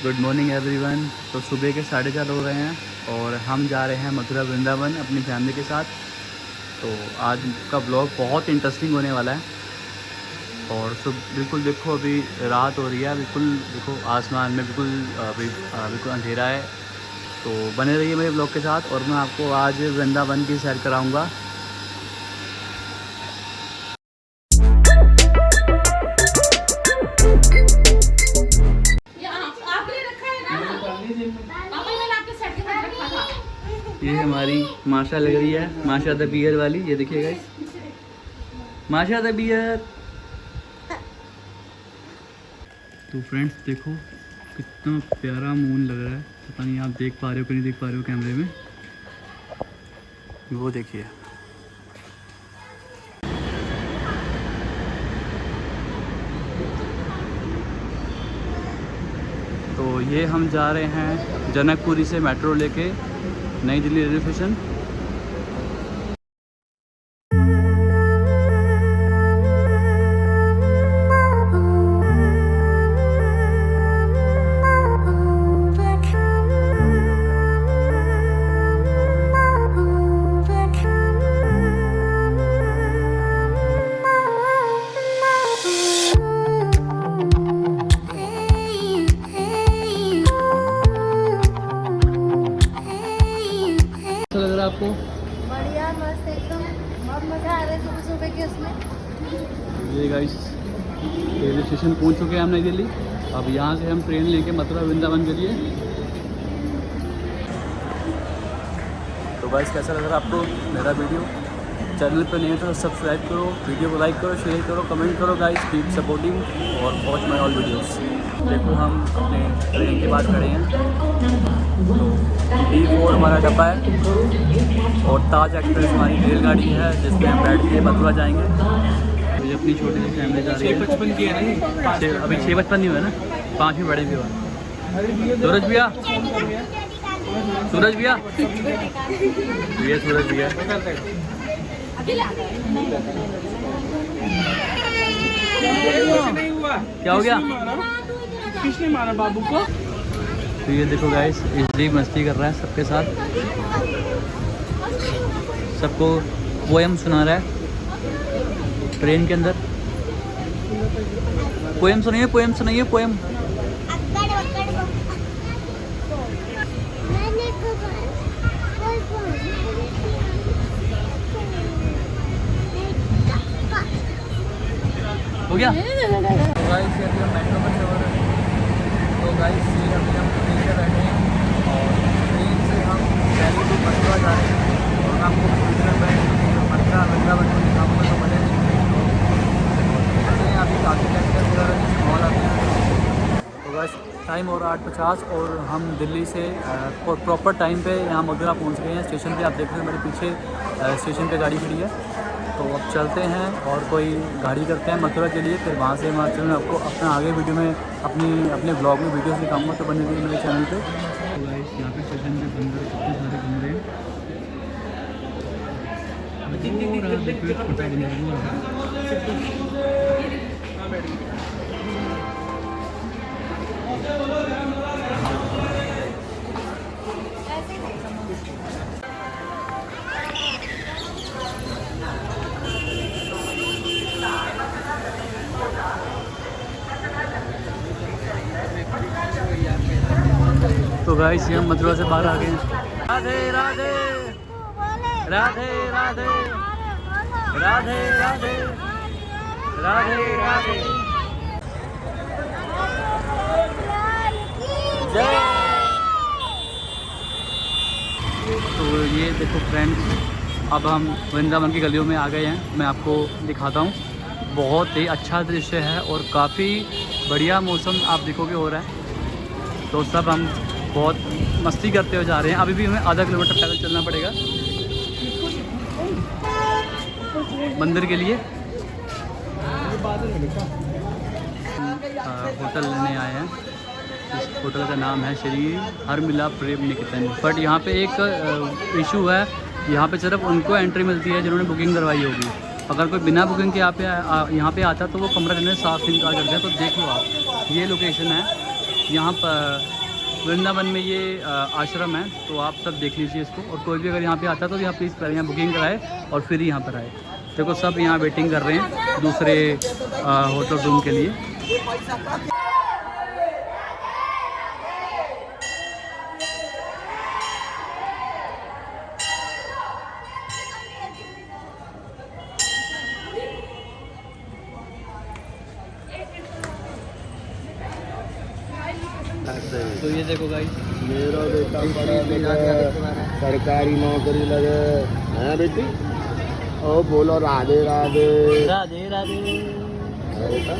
Good morning everyone तो सुबह के साढ़े चार हो रहे हैं और हम जा रहे हैं मथुरा वृंदावन अपनी फैमिली के साथ। तो आज का ब्लॉग बहुत इंटरेस्टिंग होने वाला है। और सुब, बिल्कुल देखो अभी रात हो रही है, बिल्कुल देखो आसमान में बिल्कुल अभी बिल्कुल अंधेरा है। तो बने रहिए मेरे ब्लॉग के साथ और मैं आपको आज वृंदावन की सैर कराऊँगा। हमारी माशा लग रही है, माशा द बियर वाली, ये देखिए गाइस माशा द बियर। तो फ्रेंड्स देखो, कितना प्यारा मून लग रहा है। पता नहीं आप देख पा रहे हो कि नहीं देख पा रहे हो कैमरे में। वो देखिए। तो ये हम जा रहे हैं जनकपुरी से मेट्रो लेके। नई दिल्ली रेलवे स्टेशन है सुबह सुबह के उसमें। ये गाइस रेलवे स्टेशन पहुँच चुके हैं हम नई दिल्ली। अब यहाँ से हम ट्रेन लेके मथुरा वृंदावन के लिए। तो गाइस कैसा लग रहा है आपको मेरा वीडियो चैनल पे नहीं तो सब्सक्राइब करो वीडियो को लाइक करो शेयर करो कमेंट करो गाइस कीप सपोर्टिंग और वॉच माई ऑल वीडियोस देखो हम अपने ट्रेन के बाद खड़े हैं। तो डी फोर हमारा डब्बा है। और ताज एक्सप्रेस हमारी रेलगाड़ी है जिसमें हम बैठ के मथुरा जाएँगे। ये अपनी छोटी सी फैमिली जा रही है। बचपन की है ना अभी छः बचपन नहीं हुआ ना? पाँच भी बड़े भी हुआ सूरज भैया? सूरज भैया? ये सूरज भैया। क्या हो गया? किसने मारा बाबू को? तो ये देखो गाइस इसलिए मस्ती कर रहा है सबके साथ। सबको पोएम सुना रहा है। ट्रेन के अंदर। पोएम सुनाइए पोएम सुनाइए पोएम हो गया? तो गाइस मेट्रो में तो गाइस हम ट्रेन बैठे हैं और ट्रेन से हम मथुरा जा रहे हैं और तो अभी काफ़ी टाइम तो टाइम रहा आठ पचास और हम दिल्ली से प्रॉपर टाइम पे यहाँ मथुरा पहुँच गए हैं। स्टेशन पे आप देख रहे हैं मेरे पीछे स्टेशन पे गाड़ी खड़ी है। तो अब चलते हैं और कोई गाड़ी करते हैं मथुरा के लिए फिर वहाँ से हिमाचल में आपको अपना आगे वीडियो में अपनी अपने ब्लॉग में वीडियो दिखाऊँगा तो बने रहिए मेरे चैनल पे तो यहाँ पे स्टेशन पे बंदर कितने सारे घूम हैं और आप देखो एक छोटा बंदर है। गाइस हम मथुरा से बाहर आ गए राधे राधे। राधे राधे। राधे राधे। राधे राधे। तो ये देखो फ्रेंड्स अब हम वृंदावन की गलियों में आ गए हैं। मैं आपको दिखाता हूँ। बहुत ही अच्छा दृश्य है और काफ़ी बढ़िया मौसम आप देखोगे हो रहा है। तो सब हम बहुत मस्ती करते हुए जा रहे हैं। अभी भी हमें आधा किलोमीटर पैदल चलना पड़ेगा। मंदिर के लिए। होटल लेने आए हैं। इस होटल का नाम है श्री हर मिला प्रेम निकेतन। बट यहाँ पे एक इशू है। यहाँ पे सिर्फ़ उनको एंट्री मिलती है जिन्होंने बुकिंग करवाई होगी। अगर कोई बिना बुकिंग के यहाँ पे यहाँ पे आता तो वो कमरा लेने साफ़ इंतज़ार करते हैं। तो देखो आप, ये लोकेशन है। यहाँ पर वृंदावन में ये आश्रम है तो आप सब देख लीजिए इसको। और कोई भी अगर यहाँ पे आता है तो यहाँ प्लीज़ पहले यहाँ बुकिंग कराए और फिर यहाँ पर आए। देखो, सब यहाँ वेटिंग कर रहे हैं दूसरे होटल रूम के लिए। तो ये देखो गाइस मेरा बेटा पढ़ा लिखा सरकारी नौकरी लगे। हैं बेटी? ओ बोलो राधे राधे। राधे राधे। है बेटा।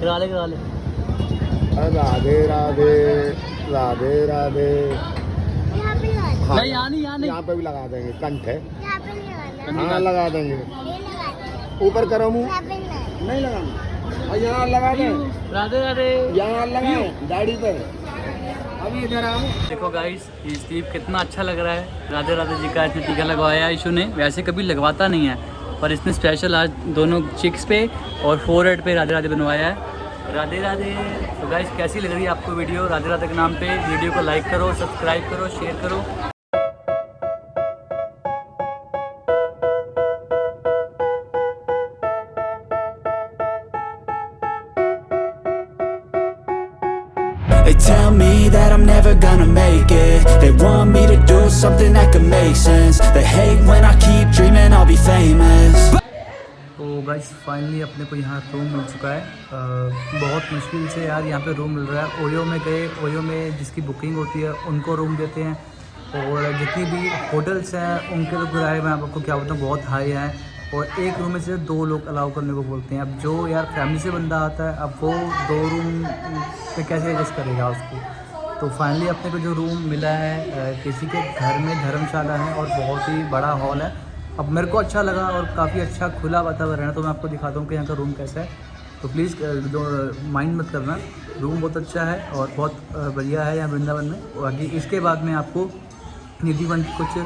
करा ले करा ले। अरे राधे राधे राधे राधे। यहाँ पे यहाँ नहीं यहाँ नहीं। यहाँ पे भी लगा देंगे। कंठ है। यहाँ पे हाँ लगा देंगे। ऊपर करो मुँह। नहीं। लगाना। यहाँ लगा दें। राधे राधे। यहाँ लगाए दाढ़ी पर अभी इधर आओ। देखो गाइस ये स्टीव कितना अच्छा लग रहा है। राधे राधे जी का इसने टीका लगवाया है ने। वैसे कभी लगवाता नहीं है, पर इसने स्पेशल आज दोनों चिक्स पे और फोर पे राधे राधे बनवाया है। राधे राधे तो गाइस कैसी लग रही है आपको वीडियो राधे राधे के नाम पे वीडियो को लाइक करो सब्सक्राइब करो शेयर करो। They tell me that I'm never gonna make it They want me to do something that could make sense They hate when I keep dreaming I'll be famous तो guys finally अपने को यहाँ room मिल चुका है अ, बहुत मुश्किल से यार यहाँ पे रूम मिल रहा है ओयो में गए ओयो में जिसकी बुकिंग होती है उनको रूम देते हैं और जितनी भी होटल्स हैं उनके तो किराए मैं आपको क्या बताऊँ बहुत हाई हैं और एक रूम में से दो लोग अलाउ करने को बोलते हैं। अब जो यार फैमिली से बंदा आता है, अब वो दो रूम पे कैसे एडजस्ट करेगा उसको? तो फाइनली अपने को जो रूम मिला है किसी के घर में धर्मशाला है और बहुत ही बड़ा हॉल है। अब मेरे को अच्छा लगा और काफ़ी अच्छा खुला वातावरण है तो मैं आपको दिखाता हूँ कि यहाँ का रूम कैसा है। तो प्लीज़ जो माइंड मत करना रूम बहुत अच्छा है और बहुत बढ़िया है यहाँ वृंदावन में। बाकी इसके बाद में आपको निधि वन कुछ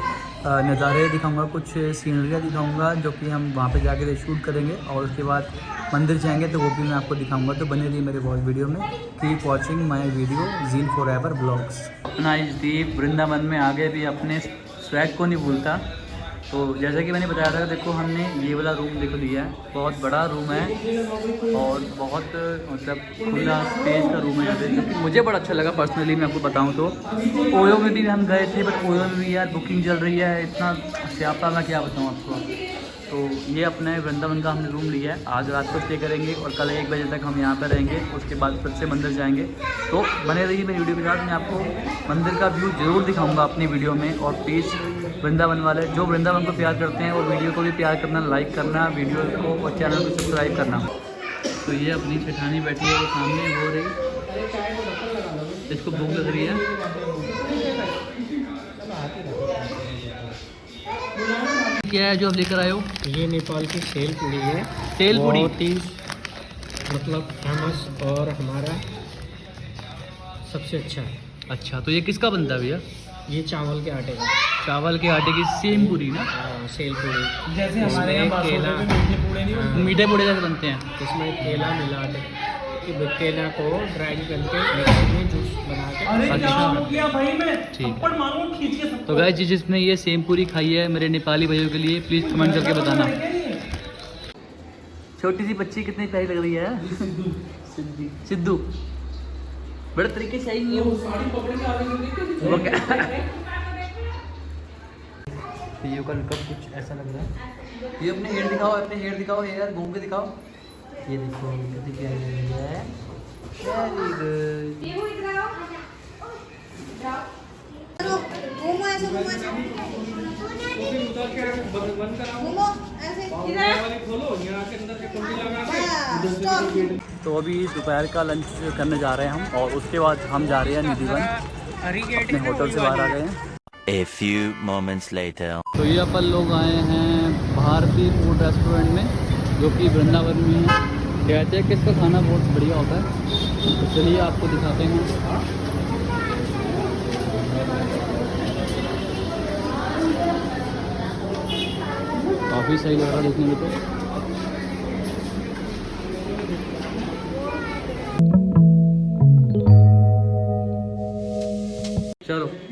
नज़ारे दिखाऊँगा, कुछ सीनरियाँ दिखाऊँगा, जो कि हम वहाँ पे जाके शूट करेंगे और उसके बाद मंदिर जाएँगे तो वो भी मैं आपको दिखाऊँगा। तो बने रहिए मेरे बहुत वीडियो में। कीप वॉचिंग माय वीडियो जीन फॉर एवर ब्लॉग्स अपना इस दीप, वृंदावन में आगे भी अपने स्वैग को नहीं भूलता। तो जैसा कि मैंने बताया था, देखो हमने ये वाला रूम देखो लिया है। बहुत बड़ा रूम है और बहुत मतलब खुला स्पेस का रूम है यहाँ पे। मुझे बड़ा अच्छा लगा पर्सनली मैं आपको बताऊँ तो। ओयो में भी हम गए थे बट ओयो में भी यार बुकिंग चल रही है, इतना स्यापा मैं क्या बताऊँ आपको। तो ये अपने वृंदावन का हमने रूम लिया है। आज रात को स्टे करेंगे और कल एक बजे तक हम यहाँ पर रहेंगे, उसके बाद फिर से मंदिर जाएँगे। तो बने रहिए मेरी वीडियो के साथ, मैं आपको मंदिर का व्यू ज़रूर दिखाऊँगा अपनी वीडियो में और प्लीज़ वृंदावन वाले जो वृंदावन को प्यार करते हैं वो वीडियो को भी प्यार करना लाइक करना वीडियो को और चैनल को सब्सक्राइब करना। तो ये अपनी जेठानी बैठी है वो सामने हो रही। इसको भूख लग रही है। क्या है जो आप लेकर आए हो? ये नेपाल की सेल पूड़ी है। तेल पूड़ी? बहुत ही मतलब फ़ेमस और हमारा सबसे अच्छा है। अच्छा तो ये किसका बनता है भैया? ये चावल के आटे का। चावल के आटे की सेम पूरी ना? हाँ, सेल पूड़ी जैसे हमारे यहाँ केला। मीठे पूड़े नहीं हाँ, मीठे पूड़े जैसे बनते हैं? इसमें केला मिला के कि केला को ड्राई करके में जूस बना के अरे। क्या हो। गया भाई मैं? ठीक है। तो गाय जी जिसने ये सेम पूरी खाई है मेरे नेपाली भाइयों के लिए प्लीज़ कमेंट करके बताना। छोटी सी बच्ची कितनी प्यारी लग रही है? सिद्धू। सिद्धू। बड़े तरीके से आई नहीं है। ये का लुकअप कुछ ऐसा लग रहा है? ये अपने हेयर दिखाओ अपने हेयर दिखाओ हेयर घूम के दिखाओ। ये देखो लग है। वेरी गुड घूमो ऐसे तो अभी दोपहर का लंच करने जा रहे हैं हम और उसके बाद हम जा रहे हैं निधिवन अपने होटल से बाहर आ गए हैं। A few moments later. तो ये अपन लोग आए हैं भारतीय फ़ूड रेस्टोरेंट में जो कि वृंदावन में है। कहते हैं कि इसका खाना बहुत बढ़िया होता है। तो चलिए आपको दिखाते हैं। काफ़ी सही लग रहा है देखने में तो। चलो।